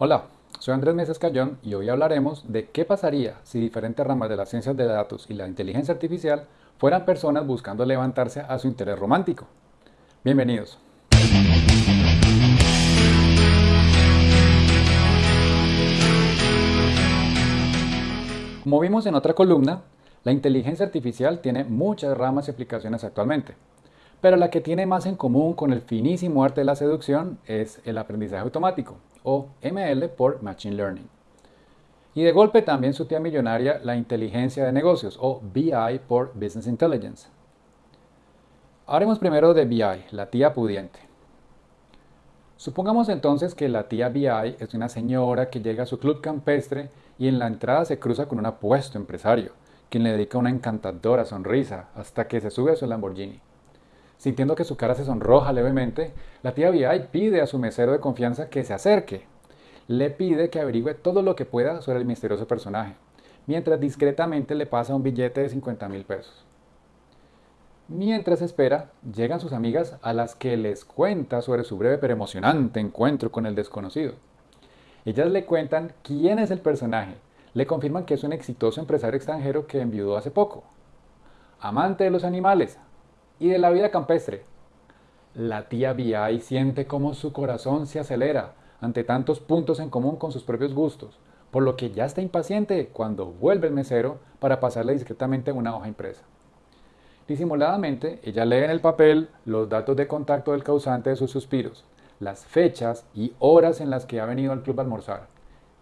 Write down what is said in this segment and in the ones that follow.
Hola, soy Andrés Meses Cayón y hoy hablaremos de qué pasaría si diferentes ramas de las ciencias de datos y la inteligencia artificial fueran personas buscando levantarse a su interés romántico. Bienvenidos. Como vimos en otra columna, la inteligencia artificial tiene muchas ramas y aplicaciones actualmente, pero la que tiene más en común con el finísimo arte de la seducción es el aprendizaje automático, o ML por Machine Learning. Y de golpe también su tía millonaria, la inteligencia de negocios, o BI por Business Intelligence. Haremos primero de BI, la tía pudiente. Supongamos entonces que la tía BI es una señora que llega a su club campestre y en la entrada se cruza con un apuesto empresario, quien le dedica una encantadora sonrisa hasta que se sube a su Lamborghini. Sintiendo que su cara se sonroja levemente, la tía VI pide a su mesero de confianza que se acerque. Le pide que averigüe todo lo que pueda sobre el misterioso personaje, mientras discretamente le pasa un billete de 50 mil pesos. Mientras espera, llegan sus amigas a las que les cuenta sobre su breve pero emocionante encuentro con el desconocido. Ellas le cuentan quién es el personaje, le confirman que es un exitoso empresario extranjero que enviudó hace poco. Amante de los animales, y de la vida campestre. La tía VI siente cómo su corazón se acelera ante tantos puntos en común con sus propios gustos, por lo que ya está impaciente cuando vuelve el mesero para pasarle discretamente una hoja impresa. Disimuladamente, ella lee en el papel los datos de contacto del causante de sus suspiros, las fechas y horas en las que ha venido al club a almorzar,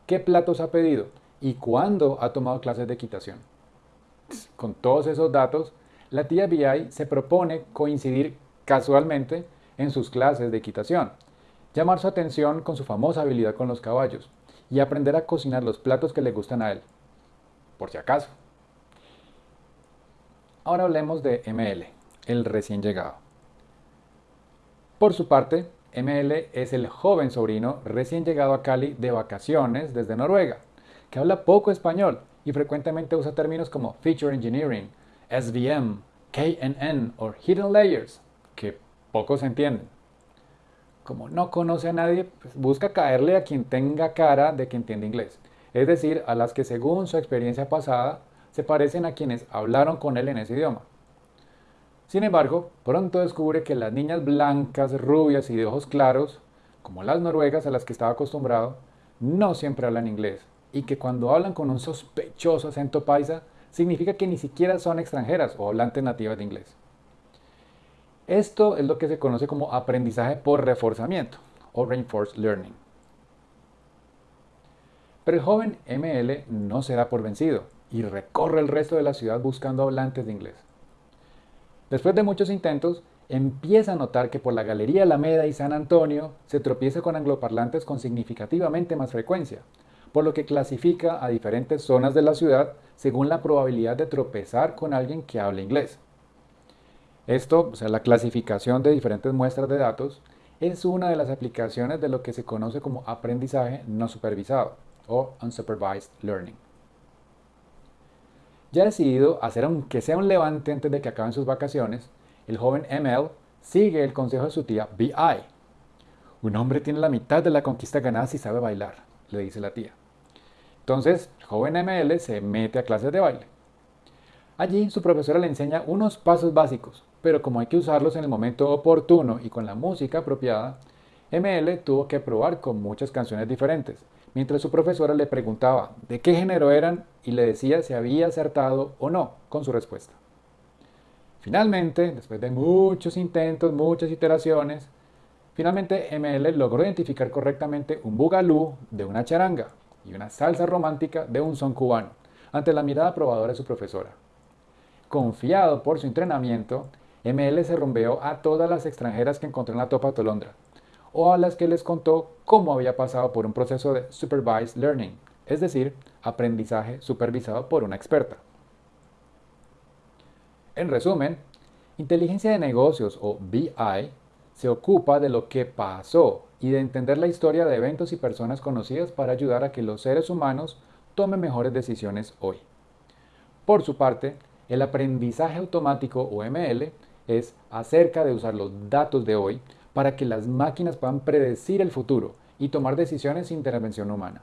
qué platos ha pedido y cuándo ha tomado clases de equitación. Con todos esos datos, la tía BI se propone coincidir casualmente en sus clases de equitación, llamar su atención con su famosa habilidad con los caballos y aprender a cocinar los platos que le gustan a él, por si acaso. Ahora hablemos de ML, el recién llegado. Por su parte, ML es el joven sobrino recién llegado a Cali de vacaciones desde Noruega, que habla poco español y frecuentemente usa términos como feature engineering, SVM, KNN o Hidden Layers, que pocos entienden. Como no conoce a nadie, pues busca caerle a quien tenga cara de que entiende inglés, es decir, a las que según su experiencia pasada se parecen a quienes hablaron con él en ese idioma. Sin embargo, pronto descubre que las niñas blancas, rubias y de ojos claros, como las noruegas a las que estaba acostumbrado, no siempre hablan inglés y que cuando hablan con un sospechoso acento paisa, significa que ni siquiera son extranjeras o hablantes nativas de inglés. Esto es lo que se conoce como aprendizaje por reforzamiento o reinforced learning. Pero el joven ML no se da por vencido y recorre el resto de la ciudad buscando hablantes de inglés. Después de muchos intentos, empieza a notar que por la Galería Alameda y San Antonio se tropieza con angloparlantes con significativamente más frecuencia, por lo que clasifica a diferentes zonas de la ciudad según la probabilidad de tropezar con alguien que hable inglés. Esto, o sea, la clasificación de diferentes muestras de datos, es una de las aplicaciones de lo que se conoce como aprendizaje no supervisado o unsupervised learning. Ya decidido hacer aunque sea un levante antes de que acaben sus vacaciones, el joven ML sigue el consejo de su tía BI. Un hombre tiene la mitad de la conquista ganada si sabe bailar, le dice la tía. Entonces, joven ML se mete a clases de baile. Allí su profesora le enseña unos pasos básicos, pero como hay que usarlos en el momento oportuno y con la música apropiada, ML tuvo que probar con muchas canciones diferentes, mientras su profesora le preguntaba de qué género eran y le decía si había acertado o no con su respuesta. Finalmente, después de muchos intentos, muchas iteraciones, finalmente ML logró identificar correctamente un bugalú de una charanga, y una salsa romántica de un son cubano, ante la mirada probadora de su profesora. Confiado por su entrenamiento, ML se rompeó a todas las extranjeras que encontró en la Topa Tolondra, o a las que les contó cómo había pasado por un proceso de supervised learning, es decir, aprendizaje supervisado por una experta. En resumen, inteligencia de negocios o BI se ocupa de lo que pasó y de entender la historia de eventos y personas conocidas para ayudar a que los seres humanos tomen mejores decisiones hoy. Por su parte, el aprendizaje automático o ML es acerca de usar los datos de hoy para que las máquinas puedan predecir el futuro y tomar decisiones sin intervención humana.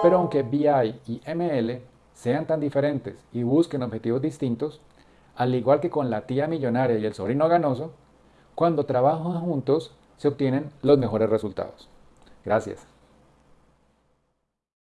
Pero aunque BI y ML sean tan diferentes y busquen objetivos distintos, al igual que con la tía millonaria y el sobrino ganoso, cuando trabajan juntos se obtienen los mejores resultados. Gracias.